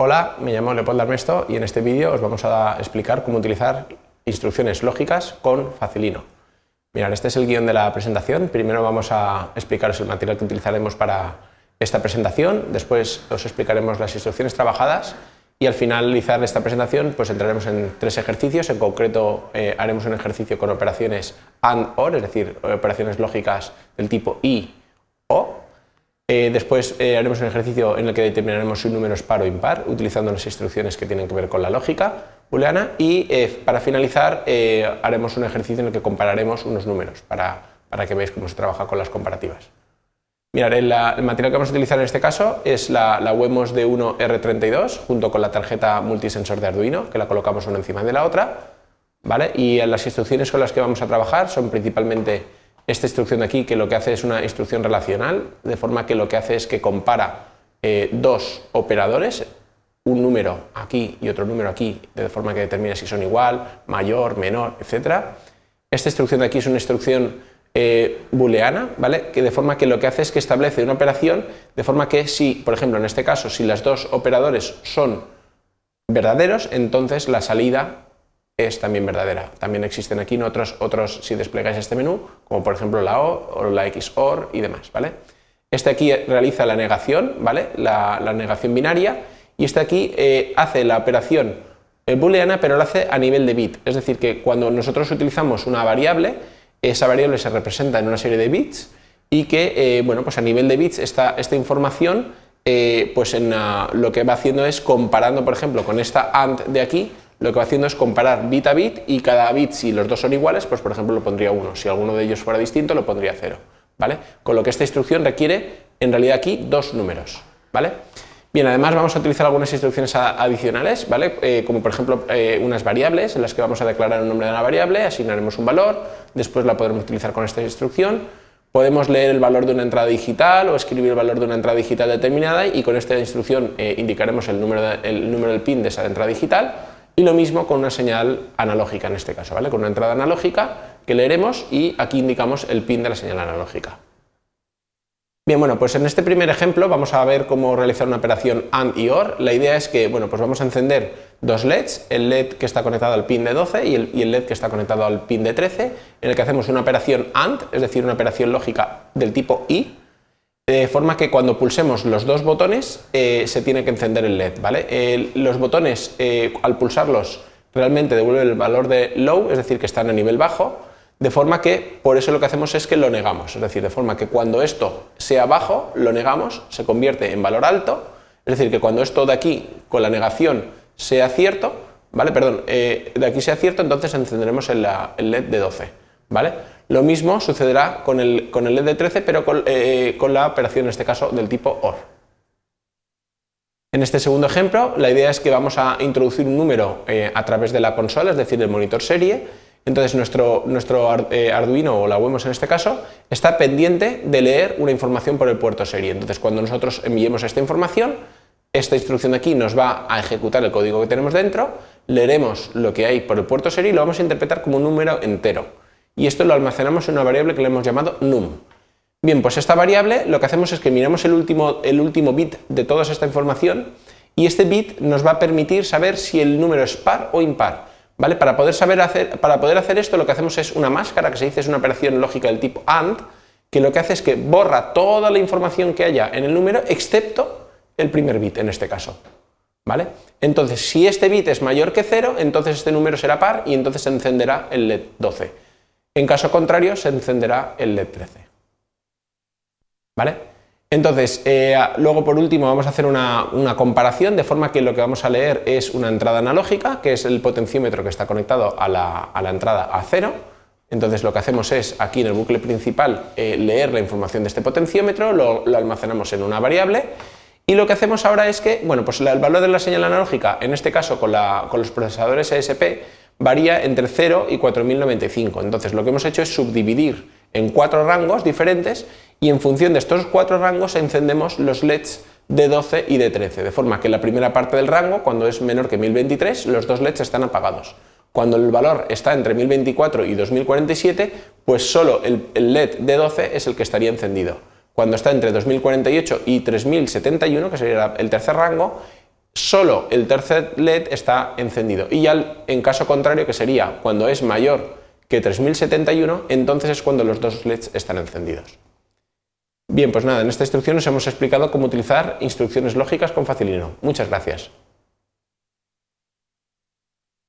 Hola, me llamo Leopoldo Armesto y en este vídeo os vamos a explicar cómo utilizar instrucciones lógicas con Facilino. Mirad, este es el guion de la presentación. Primero vamos a explicaros el material que utilizaremos para esta presentación, después os explicaremos las instrucciones trabajadas y al finalizar esta presentación pues entraremos en tres ejercicios, en concreto eh, haremos un ejercicio con operaciones AND OR, es decir, operaciones lógicas del tipo I o eh, después eh, haremos un ejercicio en el que determinaremos si un número es par o impar, utilizando las instrucciones que tienen que ver con la lógica booleana y eh, para finalizar haremos un ejercicio en el que compararemos unos números para, que veáis cómo se trabaja con las comparativas. Mirad, el, material que vamos a utilizar en este caso es la, la Wemos D1 R32 junto con la tarjeta multisensor de Arduino, que la colocamos una encima de la otra, ¿vale? y las instrucciones con las que vamos a trabajar son principalmente esta instrucción de aquí que lo que hace es una instrucción relacional, de forma que lo que hace es que compara eh, dos operadores, un número aquí y otro número aquí, de forma que determina si son igual, mayor, menor, etc. Esta instrucción de aquí es una instrucción eh, booleana, ¿vale? que de forma que lo que hace es que establece una operación de forma que si, por ejemplo, en este caso, si los dos operadores son verdaderos, entonces la salida es también verdadera. También existen aquí otros, otros si desplegáis este menú, como por ejemplo la O o la XOR y demás. ¿vale? Este aquí realiza la negación, ¿vale? la, negación binaria, y este aquí eh, hace la operación eh, booleana, pero lo hace a nivel de bit. Es decir, que cuando nosotros utilizamos una variable, esa variable se representa en una serie de bits y que, eh, bueno, pues a nivel de bits esta, esta información, pues en, lo que va haciendo es comparando, por ejemplo, con esta AND de aquí, lo que va haciendo es comparar bit a bit y cada bit, si los dos son iguales, pues por ejemplo lo pondría 1, si alguno de ellos fuera distinto lo pondría 0, ¿vale? Con lo que esta instrucción requiere en realidad aquí dos números, ¿vale? Bien, además vamos a utilizar algunas instrucciones adicionales, ¿vale? Eh, como por ejemplo eh, unas variables en las que vamos a declarar el nombre de una variable, asignaremos un valor, después la podremos utilizar con esta instrucción, podemos leer el valor de una entrada digital o escribir el valor de una entrada digital determinada y con esta instrucción eh, indicaremos el número, el número del pin de esa entrada digital y lo mismo con una señal analógica en este caso, ¿vale? con una entrada analógica que leeremos y aquí indicamos el pin de la señal analógica. Bien, bueno, pues en este primer ejemplo vamos a ver cómo realizar una operación AND y OR. La idea es que, bueno, pues vamos a encender dos LEDs, el LED que está conectado al pin de 12 y el, y el LED que está conectado al pin de 13, en el que hacemos una operación AND, es decir, una operación lógica del tipo I, de forma que cuando pulsemos los dos botones eh, se tiene que encender el LED. ¿vale? los botones, eh, al pulsarlos, realmente devuelven el valor de low, es decir, que están a nivel bajo, de forma que por eso lo que hacemos es que lo negamos, es decir, de forma que cuando esto sea bajo, lo negamos, se convierte en valor alto, es decir, que cuando esto de aquí, con la negación, sea cierto, ¿vale? Perdón, eh, de aquí sea cierto, entonces encenderemos el, el LED de 12, ¿vale? Lo mismo sucederá con el, con el LED de 13, pero eh, con, la operación, en este caso, del tipo OR. En este segundo ejemplo, la idea es que vamos a introducir un número eh, a través de la consola, es decir, del monitor serie. Entonces, nuestro, nuestro eh, Arduino, o la vemos en este caso, está pendiente de leer una información por el puerto serie. Entonces, cuando nosotros enviemos esta información, esta instrucción de aquí nos va a ejecutar el código que tenemos dentro, leeremos lo que hay por el puerto serie y lo vamos a interpretar como un número entero y esto lo almacenamos en una variable que le hemos llamado num. Bien, pues esta variable lo que hacemos es que miramos el último, el último bit de toda esta información y este bit nos va a permitir saber si el número es par o impar. ¿vale? Para, poder saber hacer, para poder hacer esto lo que hacemos es una máscara, que se dice es una operación lógica del tipo AND, que lo que hace es que borra toda la información que haya en el número excepto el primer bit en este caso. ¿Vale? Entonces, si este bit es mayor que 0, entonces este número será par y entonces se encenderá el LED 12. En caso contrario, se encenderá el LED 13. ¿Vale? Entonces, eh, luego por último vamos a hacer una, comparación, de forma que lo que vamos a leer es una entrada analógica, que es el potenciómetro que está conectado a la, entrada a cero. Entonces lo que hacemos es, aquí en el bucle principal, eh, leer la información de este potenciómetro, lo, almacenamos en una variable, y lo que hacemos ahora es que, bueno, pues el valor de la señal analógica, en este caso con, con los procesadores ESP, varía entre 0 y 4095. Entonces lo que hemos hecho es subdividir en cuatro rangos diferentes y en función de estos cuatro rangos encendemos los LEDs de 12 y de 13, de forma que la primera parte del rango, cuando es menor que 1023, los dos LEDs están apagados. Cuando el valor está entre 1024 y 2047, pues solo el, LED de 12 es el que estaría encendido. Cuando está entre 2048 y 3071, que sería el tercer rango, solo el tercer LED está encendido. Y ya en caso contrario, que sería cuando es mayor que 3071, entonces es cuando los dos LEDs están encendidos. Bien, pues nada, en esta instrucción os hemos explicado cómo utilizar instrucciones lógicas con Facilino. Muchas gracias.